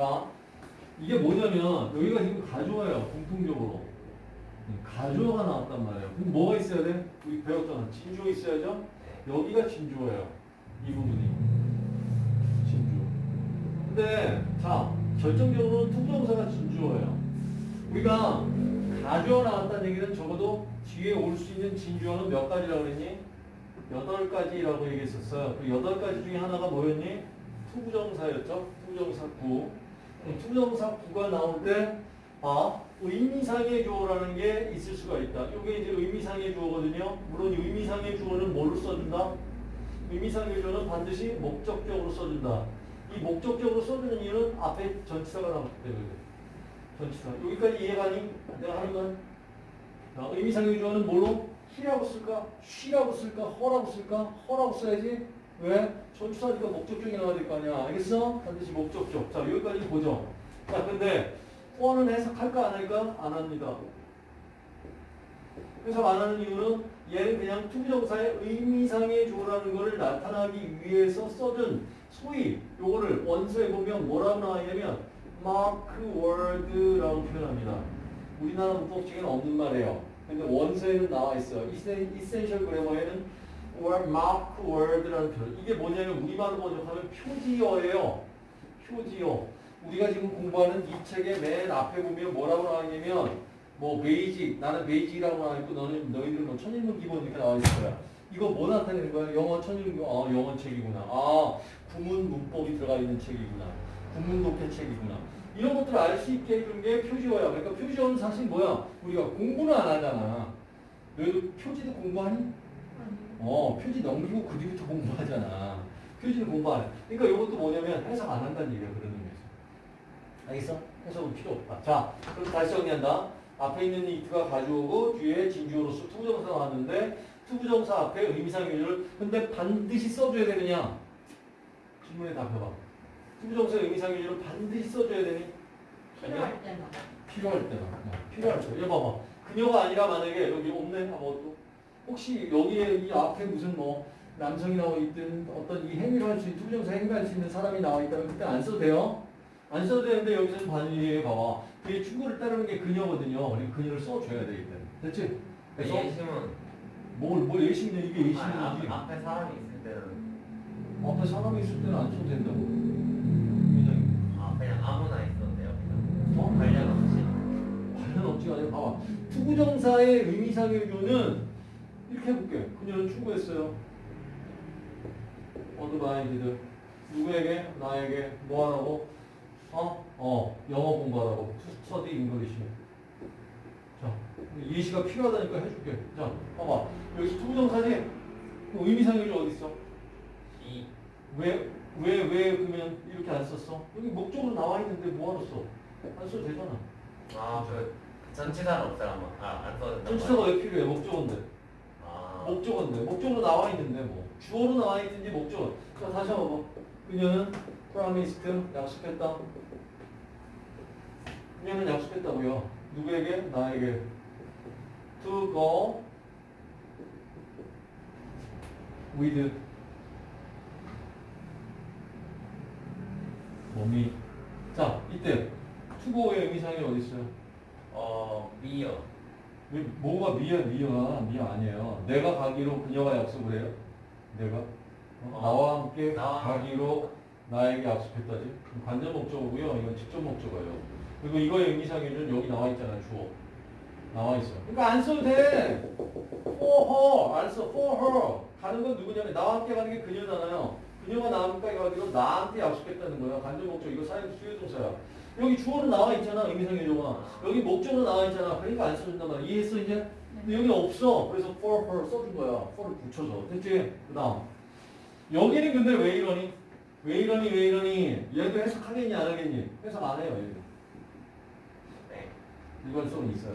자, 이게 뭐냐면 여기가 지금 가주어예요. 공통적으로. 가주어가 나왔단 말이에요. 그럼 뭐가 있어야 돼? 우리 배웠잖아. 진주어 있어야죠? 여기가 진주어예요. 이 부분이. 진주. 근데 자, 결정적으로 투부정사가 진주어예요. 우리가 가주어 나왔다는 얘기는 적어도 뒤에 올 수 있는 진주어는 몇 가지라고 그랬니? 여덟 가지라고 얘기했었어요. 그 여덟 가지 중에 하나가 뭐였니? 투부정사였죠? 투부정사 구. 투부정사 구가 나올 때, 아, 의미상의 주어라는 게 있을 수가 있다. 이게 이제 의미상의 주어거든요. 물론 의미상의 주어는 뭘로 써준다? 의미상의 주어는 반드시 목적격으로 써준다. 이 목적격으로 써주는 이유는 앞에 전치사가 나왔기 때문에. 전치사. 여기까지 이해가니? 내가 하는 건? 자, 의미상의 주어는 뭘로? he라고 쓸까? she라고 쓸까? her라고 쓸까? her라고 써야지. 왜? 전치사니까 목적격이 나와야 될 거 아니야. 알겠어? 반드시 목적격. 자, 여기까지 보죠. 자, 근데 for는 해석할까 안 할까? 안 합니다. 해석 안 하는 이유는 얘는 그냥 투부정사의 의미상의 주어라는 것을 나타나기 위해서 써준 소위 요거를 원서에 보면 뭐라고 나와있냐면 mark word라고 표현합니다. 우리나라 문법책에는 없는 말이에요. 근데 원서에는 나와 있어요. Essential Grammar에는 mark word라는 표현. 이게 뭐냐면 우리말로 번역하면 표지어예요. 표지어. 우리가 지금 공부하는 이 책의 맨 앞에 보면 뭐라고 나와있냐면 뭐 basic 나는 basic이라고 나와있고 너는 너희들은 뭐 천일문 기본 이렇게 나와있어요. 이거 뭐 나타내는 거야? 영어 천일문 아 영어 책이구나. 아 구문 문법이 들어가 있는 책이구나. 구문 독해 책이구나. 이런 것들을 알 수 있게 해준 게 표지어야. 그러니까 표지어는 사실 뭐야? 우리가 공부는 안 하잖아. 너희도 표지도 공부하니? 어 표지 넘기고 그 뒤부터 공부하잖아. 표지는 공부 안 해. 그러니까 이것도 뭐냐면 해석 안 한다는 얘기야. 그런 의미에서. 알겠어? 해석은 필요 없다. 자, 그럼 다시 정리한다. 앞에 있는 it가 가주어고 뒤에 진주어로서 투부정사 나왔는데 투부정사 앞에 의미상의 주어를 근데 반드시 써줘야 되느냐? 질문에 답해봐. 투부정사의 의미상의 주어를 반드시 써줘야 되니? 필요할 때만. 필요할 때만. 어, 필요할 때. 얘 봐봐. 그녀가 아니라 만약에 여기 없네? 아무것도. 혹시 여기에 이 앞에 무슨 뭐 남성이 나와 있든 어떤 이 행위를 할 수 있는 투부정사 행위를 할 수 있는 사람이 나와 있다면 그때 안 써도 돼요? 안 써도 되는데 여기서는 반응이 봐봐. 그게 충고를 따르는 게 그녀거든요. 그러니까 그녀를 써줘야 되기 때문에. 됐지? 그래서 예시는 뭘, 뭘 예시냐 이게 예시지. 앞, 앞에 사람이 있을 때는 앞에 사람이 있을 때는 안 써도 된다고. 굉장히. 아 그냥 아무나 있어도 돼요 그냥 어? 관련 없이 관련 없지가 아니라 봐봐. 투부정사의 의미상의 주어는 이렇게 해볼게. 그녀는 충고했어요. advised. 누구에게? 나에게. 뭐 하라고? 어? 어. 영어 공부하라고. study English. 자, 예시가 필요하다니까 해줄게. 자, 봐봐. 여기 투부정사지? 의미상의 주어 어디 있어? 이 왜, 왜, 왜 그러면 이렇게 안 썼어? 여기 목적으로 나와 있는데 뭐하러 써? 안 써도 되잖아. 아그 전치사는 없애라면 아안 써도 된다 전치사가 왜 필요해? 목적어인데. 아 목적어인데. 목적으로 나와 있는데 뭐. 주어로 나와 있든지 목적어. 자, 다시 한번 봐. 그녀는 promised, 약속했다. 그녀는 약속했다고요. 누구에게? 나에게. to go with 몸이. 자, 이때 투고의 의미상이 어디 있어요? 어 미어 왜, 뭐가 미야 미야 미야 아니에요. 내가 가기로 그녀가 약속을 해요. 내가 어? 어, 나와 함께 나와 가기로 나에게 약속했다지. 관전 목적어고요. 이건 직접 목적어예요. 그리고 이거의 의미상에는 여기 나와 있잖아요. 주어 나와 있어. 그러니까 안 써도 돼. for her 안 써. for her 가는 건 누구냐면 나와 함께 가는 게 그녀잖아요. 그녀가 나와 함께 가기로 나한테 약속했다는 거야. 관전 목적 이거 사용 수요 동사야. 여기 주어로 나와 있잖아. 의미상의 조가. 여기 목적으로 나와 있잖아. 그러니까 안 써준단 말이야. 이해했어 이제? 근데 여기 없어. 그래서 for her 써준 거야. for를 붙여서. 됐지? 그 다음. 여기는 근데 왜 이러니? 왜 이러니 왜 이러니? 얘도 해석하겠니 안 하겠니? 해석 안 해요. 얘도. 네 일관성은 있어요.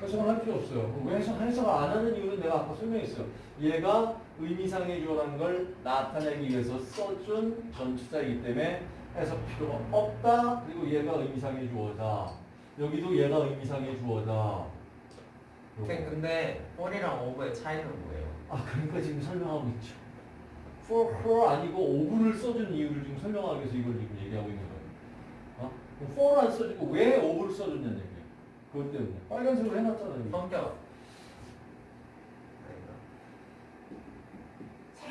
해석을 할 필요 없어요. 왜 해석, 해석을 안 하는 이유는 내가 아까 설명했어요. 얘가 의미상의 주어라는 걸 나타내기 위해서 써준 전치사이기 때문에 해석 필요가 없다. 그리고 얘가 의미상의 주어다. 여기도 얘가 의미상의 주어다. 쌤 근데 4이랑 5의 차이는 뭐예요? 아 그러니까 지금 설명하고 있죠. for her 아니고 오브를 써준 이유를 지금 설명하기 위해서 이걸 지금 얘기하고 있는 거예요. 어? 그럼 for를 안 써주고 왜 over를 써줬냐는 얘기야. 그것 때문에. 빨간색으로 해놨잖아. 여기. 성격. 아니다.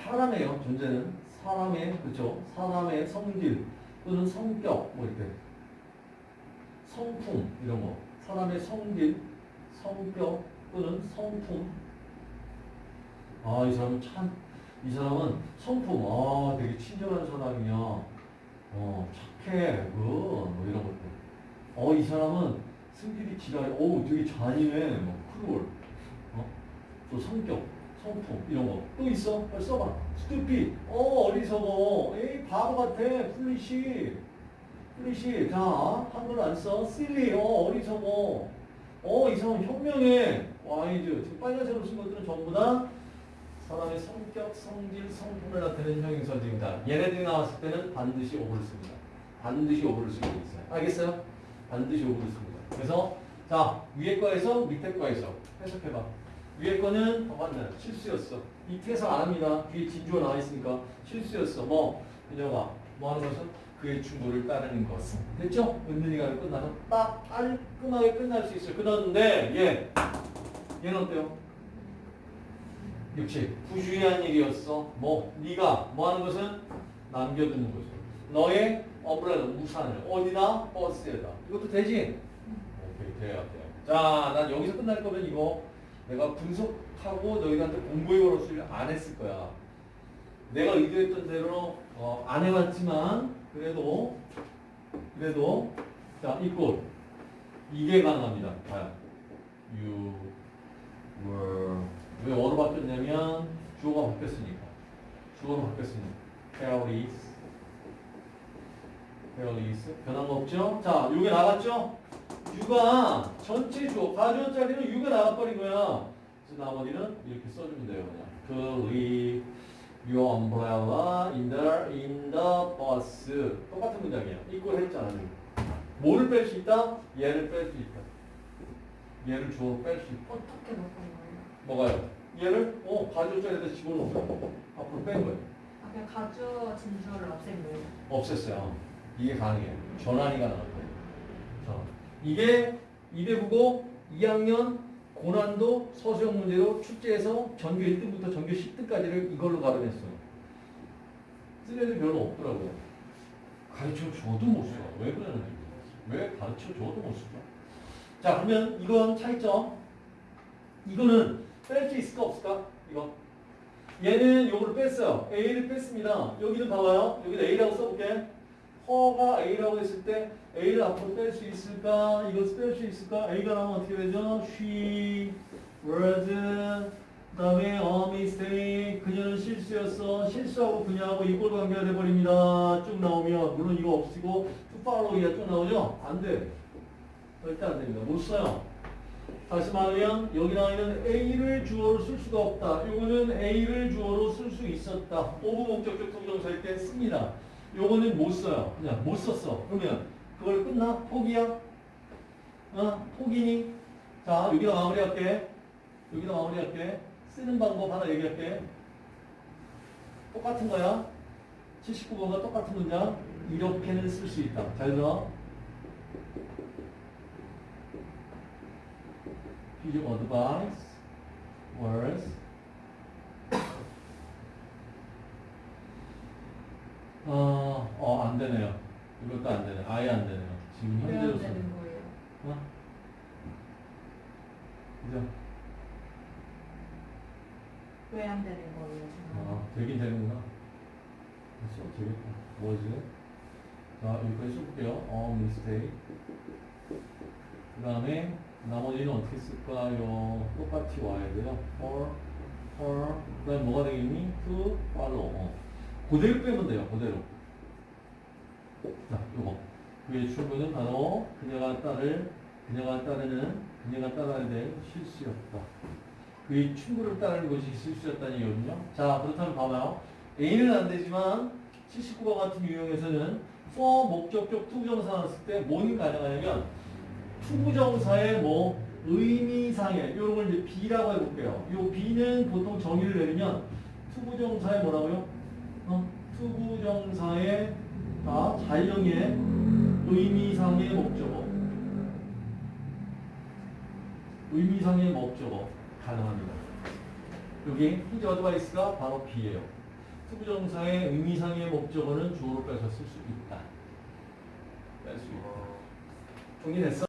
사람의요 존재는 사람의 그죠 사람의 성질 또는 성격 뭐 이렇게. 성품 이런 거. 사람의 성질 성격 또는 성품. 아 이 사람은 참 이 사람은 성품. 아 되게 친절한 사람이야. 어 착해 그뭐 이런 것들. 어 이 사람은 승질이 지랄. 어 되게 잔인해. 뭐 cruel. 어또 성격 성품 이런 거 또 있어? 빨리 써봐. stupid. 어 어리석어. 에이 바보 같아. foolish. foolish. 자 한글 안 써. silly. 어 어리석어. 어이 사람 현명해. wise. 지금 빨간색으로 쓴 것들은 전부 다 사람의 성격, 성질, 성품을 나타내는 형용사들입니다. 얘네들이 나왔을 때는 반드시 of를 씁니다. 반드시 오브를 쓰고 있어요. 알겠어요? 반드시 오브를 씁니다. 그래서 자 위에 거에서 밑에 거에서 해석해봐. 위에 거는 어, 맞네 실수였어. 이 해석 안 합니다. 뒤에 진주가 나와 있으니까 실수였어. 뭐 그녀가 뭐 하는 것은 그의 충고를 따르는 것은 됐죠? 은근히가 끝나서 딱 깔끔하게 끝날 수 있어요. 끝났는데 얘 얘는 어때요? 역시 부주의한 일이었어. 뭐 네가 뭐 하는 것은 남겨두는 것이요. 너의 엄브레라 우산을 어디다 버스에다. 이것도 되지? 오케이 돼요 돼요. 자, 난 여기서 끝날 거면 이거 내가 분석하고 너희한테 공부해 걸었을 안 했을 거야. 내가 의도했던 대로 어, 안 해봤지만 그래도 그래도 자 이꼴 이게 가능합니다. 봐요. You were 왜 어로 바뀌었냐면 주어가 바뀌었으니까 주어로 바뀌었으니까 Paris Paris 변한 거 없죠? 자, 요게 나갔죠? 유가 전체 주어 가주어짜리는 유가 나가버린 거야. 그래서 나머지는 이렇게 써주면 돼요. 그냥 그 leave your umbrella in the in the bus 똑같은 문장이에요. 이걸 했잖아. 지금. 뭐를 뺄 수 있다? 얘를 뺄 수 있다. 얘를 주어로 뺄수 있다. 어떻게 바꾼 거예요? 뭐가요? 얘를 어 가주어짜리에다 집어넣은 거야. 앞으로 뺀 거예요. 아, 그냥 가주 진주를 없앤 거예요? 없앴어요. 이게 가능해요. 전환이 가능할 거예요. 자, 이게 이대국어 2학년 고난도 서수형 문제로 축제에서 전교 1등부터 전교 10등까지를 이걸로 가름했어요. 쓸 애들 별로 없더라고요. 가르쳐 줘도 못 써. 왜 그러는지. 왜 가르쳐 줘도 못 쓰죠? 자, 그러면 이건 차이점. 이거는 뺄 수 있을까 없을까? 이거. 얘는 요거를 뺐어요. A를 뺐습니다. 여기는 봐봐요. 여기다 A라고 써볼게. 허가 A라고 했을 때 A를 앞으로 뺄 수 있을까? 이것을 뺄 수 있을까? A가 나오면 어떻게 되죠? She was 그 다음에 a mistake 그녀는 실수였어. 실수하고 그녀하고 이꼴 관계가 돼버립니다. 쭉 나오면 물론 이거 없이고 to follow이가 쭉 나오죠? 안 돼. 절대 안 됩니다. 못 써요. 다시 말하면 여기 나와 있는 A를 주어로 쓸 수가 없다. 요거는 A를 주어로 쓸 수 있었다. of 목적격 투부정사일 때 씁니다. 요거는 못 써요. 그냥 못 썼어. 그러면 그걸 끝나? 포기야? 어? 포기니? 자, 여기다 마무리할게. 여기다 마무리할게. 쓰는 방법 하나 얘기할게. 똑같은 거야. 79번과 똑같은 문장. 이렇게는 쓸 수 있다. 잘 들어. His advice was 어, 어, 안 되네요. 이것도 안 되네. 아예 안 되네요. 지금 왜 현재로 안 쓰는 되는 거예요? 어? 그죠? 왜 안 되는 거예요? 저는? 아, 되긴 되는구나. 그래서 되겠다. 뭐지? 자, 여기까지 써볼게요. 어, mistake. 그 다음에 나머지는 어떻게 쓸까요? 똑같이 와야 돼요. for, for. 그 다음에 뭐가 되겠니? to follow. 어. 그대로 빼면 돼요. 그대로. 자, 요거. 그의 출근은 바로 그녀가 따를, 그녀가 따르는, 그녀가 따라야 될 실수였다. 그의 충고를 따르는 것이 실수였다는 얘기거든요. 자, 그렇다면 봐봐요. A는 안 되지만 79과 같은 유형에서는 for 목적격 투부정사 나왔을 때 뭐는 가능하냐면 투부정사의 뭐 의미상의 이런 걸 이제 B라고 해볼게요. 이 B는 보통 정의를 내리면 투부정사의 뭐라고요? 어? 투부정사의 아, 자연의 의미상의 목적어. 의미상의 목적어 가능합니다. 여기 his advice가 바로 B예요. 투부정사의 의미상의 목적어는 주어로 빼서 쓸 수 있다. 뺄 수 있다. 정리됐어?